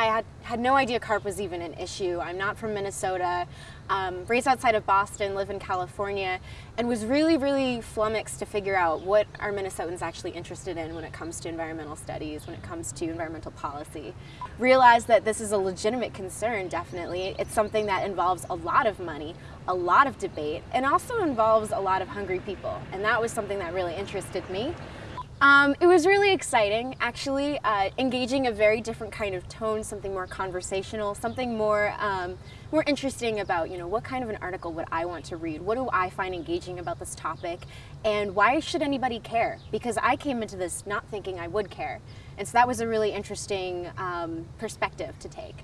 I had, had no idea carp was even an issue. I'm not from Minnesota, um, raised outside of Boston, live in California, and was really, really flummoxed to figure out what are Minnesotans actually interested in when it comes to environmental studies, when it comes to environmental policy. Realized that this is a legitimate concern, definitely. It's something that involves a lot of money, a lot of debate, and also involves a lot of hungry people. And that was something that really interested me. Um, it was really exciting, actually, uh, engaging a very different kind of tone, something more conversational, something more um, more interesting about, you know, what kind of an article would I want to read? What do I find engaging about this topic? And why should anybody care? Because I came into this not thinking I would care. And so that was a really interesting um, perspective to take.